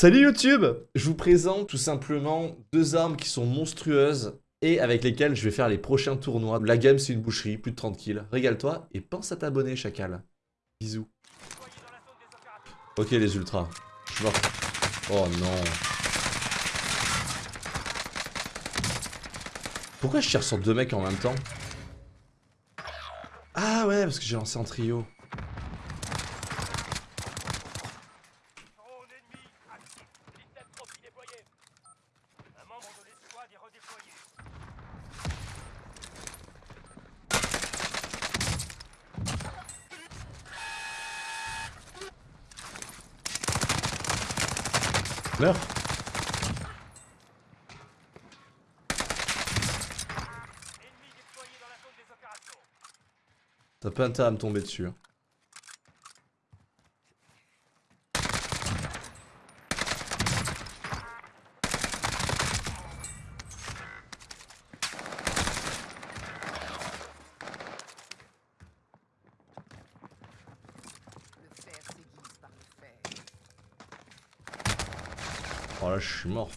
Salut YouTube Je vous présente tout simplement deux armes qui sont monstrueuses et avec lesquelles je vais faire les prochains tournois. La game c'est une boucherie, plus de 30 kills. Régale-toi et pense à t'abonner chacal. Bisous. Ok les ultras. Je suis mort. Oh non. Pourquoi je tire sur deux mecs en même temps? Ah ouais, parce que j'ai lancé en trio. T'as pas intérêt à me tomber dessus. Hein. Oh là, je suis mort.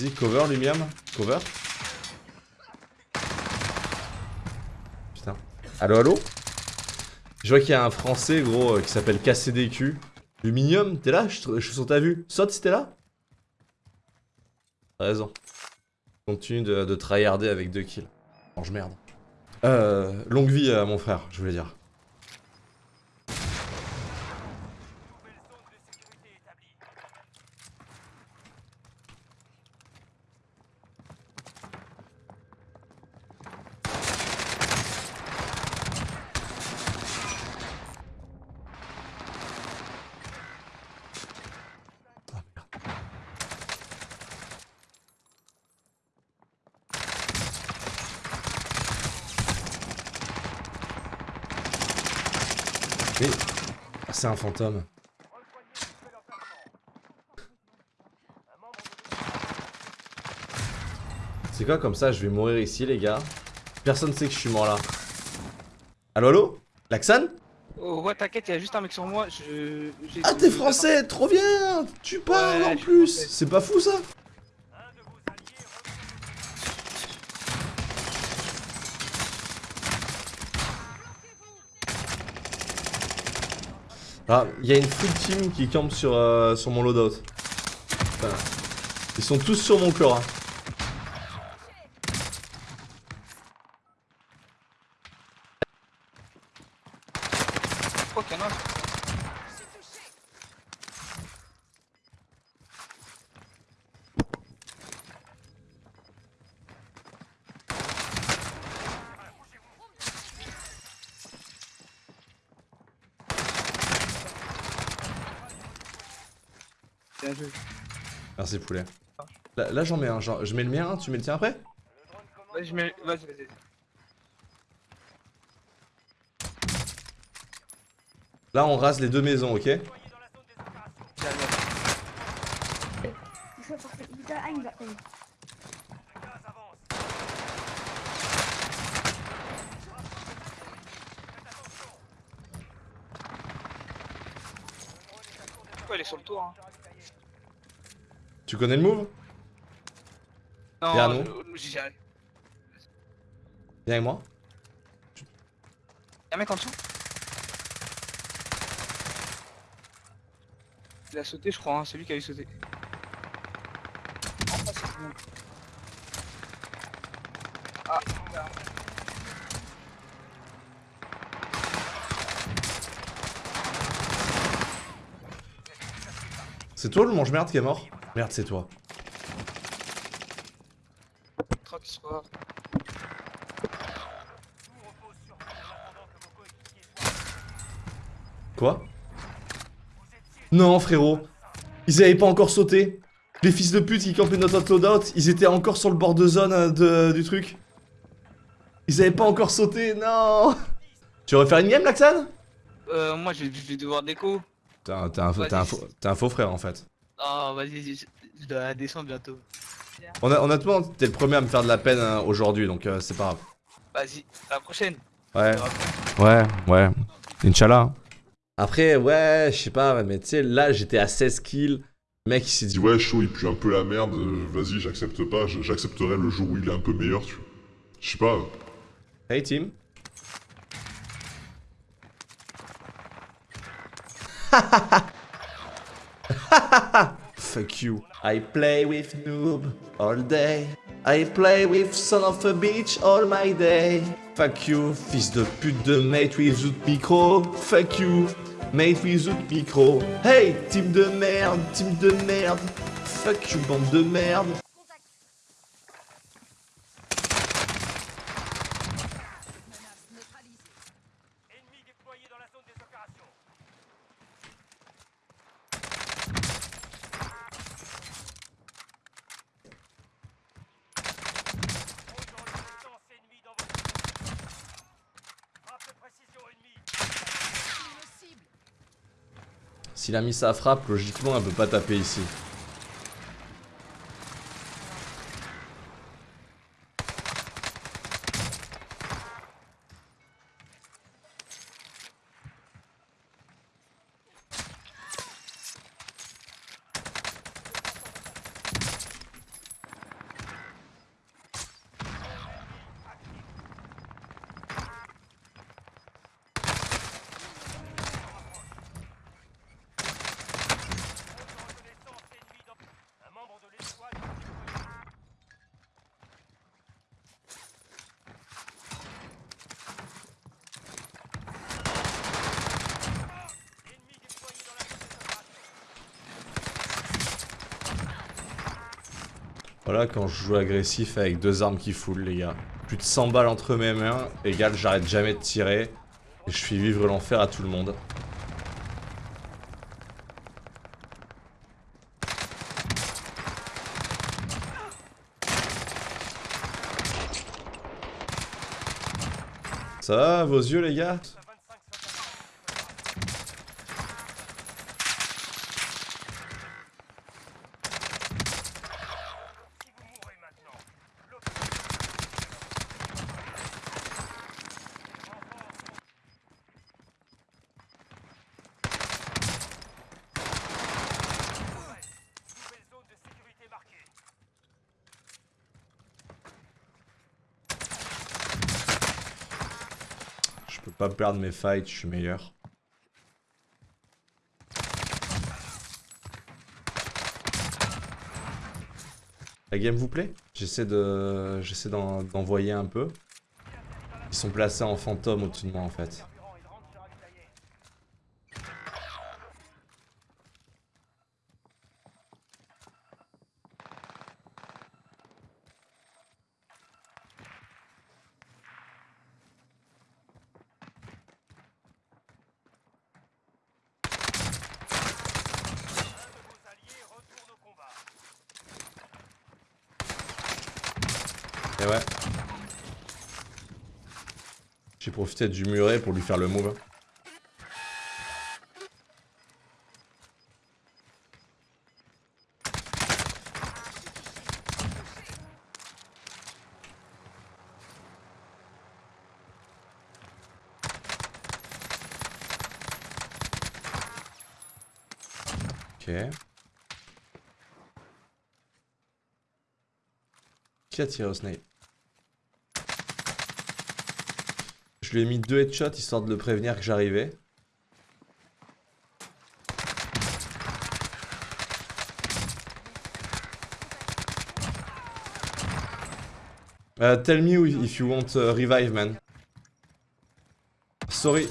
Vas-y, cover Lumiam, cover. Putain. Allo, allo Je vois qu'il y a un français, gros, euh, qui s'appelle KCDQ. Luminium, t'es là? Je, suis sur ta vue. Saute si t'es là? Raison. Continue de, de tryharder avec deux kills. Mange merde. Euh, longue vie à mon frère, je voulais dire. C'est un fantôme. C'est quoi comme ça Je vais mourir ici, les gars? Personne sait que je suis mort là. Allo, allo Laxan Oh ouais, t'inquiète, il y a juste un mec sur moi. Je... Ah, t'es français Trop bien Tu parles en plus C'est pas fou ça Ah, il y a une full team qui campe sur, euh, sur mon loadout. Ils sont tous sur mon corps. Merci poulet. Là, j'en mets un, je mets le mien, tu mets le tien après? Ouais, je mets. Vas-y, vas-y. Là, on rase les deux maisons, ok? Pourquoi elle est sur le tour hein? Tu connais le move? Non, Viens nous. Viens avec moi. Y'a un mec en dessous? Il a sauté, je crois, hein. c'est lui qui a eu sauté. Ah, C'est toi le mange-merde qui est mort? Merde, c'est toi. Quoi Quoi? Non, frérot. Ils avaient pas encore sauté. Les fils de pute qui campaient notre loadout, ils étaient encore sur le bord de zone euh, de- du truc. Ils avaient pas encore sauté, non Tu veux refaire une game, Laxan Euh, moi je vais, je vais devoir déco. Un, un un t'es un faux frère, en fait. Oh, vas-y, je, dois descendre bientôt. Honn- Honnêtement, t'es le premier à me faire de la peine euh, aujourd'hui, donc euh, c'est pas grave. Vas-y, à la prochaine. Ouais. Ouais, ouais. Inch'Allah. Après, ouais, je sais pas, mais tu sais, là, j'étais à 16 kills. Le mec, il s'est dit, ouais chaud il pue un peu la merde, euh, vas-y j'accepte pas, j'accepterai le jour où il est un peu meilleur tu vois. Je sais pas, Hey, team. Fuck you. I play with noob all day. I play with son of a bitch all my day. Fuck you, fils de pute de mate without micro. Fuck you, mate without micro. Hey, team de merde, team de merde. Fuck you, bande de merde. S'il a mis sa frappe, logiquement, elle peut pas taper ici. Voilà quand je joue agressif avec deux armes qui full les gars. Plus de 100 balles entre mes mains, égal j'arrête jamais de tirer. Et je fais vivre l'enfer à tout le monde. Ça va vos yeux les gars? Pas perdre mes fights, je suis meilleur. La game vous plaît? J'essaie de, j'essaie d'en- d'envoyer un peu. Ils sont placés en fantôme au-dessus de moi en fait. Carburant, il rentre sur ravitailler. Un de vos alliés retourne au combat. J'ai profité du muret pour lui faire le move. Ok. Qui a tiré au snipe Je lui ai mis deux headshots histoire de le prévenir que j'arrivais. Uh, tell me if you want uh, revive, man. Sorry.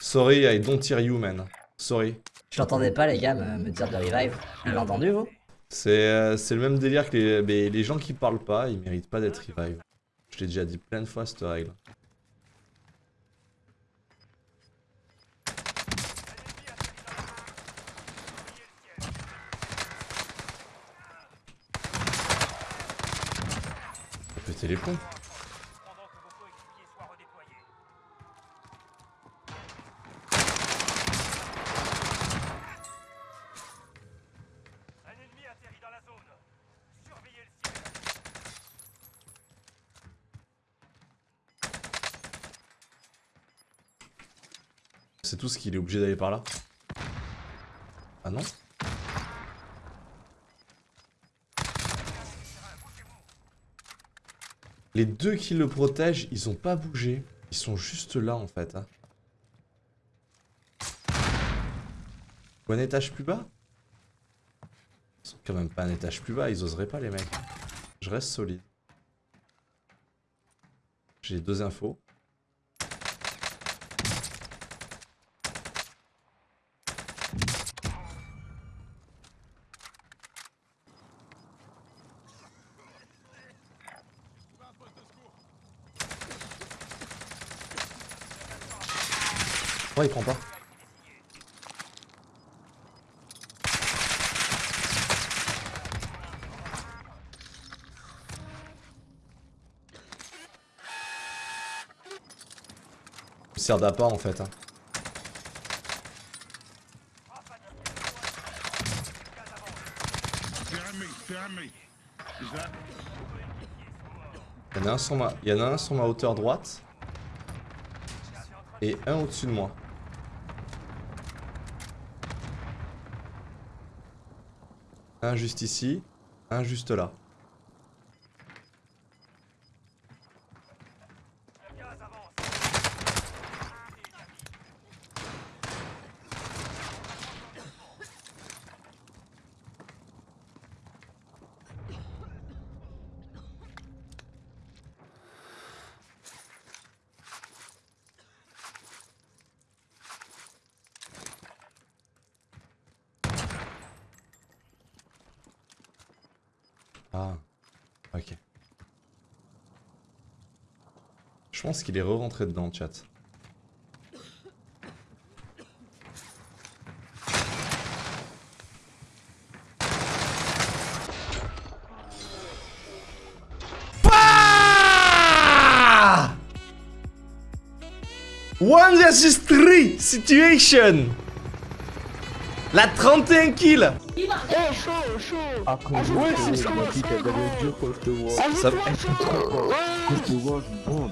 Sorry, I don't hear you, man. Sorry. Je l'entendais pas, les gars, me, me dire de revive. Vous l'avez entendu, vous C'est euh, c'est le même délire que les, les gens qui parlent pas, ils méritent pas d'être revive. Je l'ai déjà dit plein de fois cette règle. Péter les plombs. Pendant que vos coéquipiers soient redéployés. Un ennemi atterrit dans la zone. Surveillez le ciel. C'est tout ce qu'il est obligé d'aller par là. Ah non Les deux qui le protègent, ils ont pas bougé. Ils sont juste là en fait. hein. Ou un étage plus bas? Ils sont quand même pas un étage plus bas, ils oseraient pas les mecs. Je reste solide. J'ai deux infos. Il prend pas Il sert d'appât en fait. hein. Il y en a un sur ma, il y en a un sur ma hauteur droite. Et un au-dessus de moi. Un juste ici, un juste là. Le gaz avance. Ah, ok. Je pense qu'il est re-rentré dedans, chat. Bah One versus 3 situation La 31 kills Ça-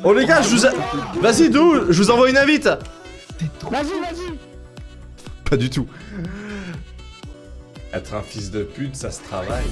Oh les gars, je vous a... Vas-y, d'où Je vous envoie une invite. Vas-y, vas-y. Pas du tout. Être un fils de pute, ça se travaille.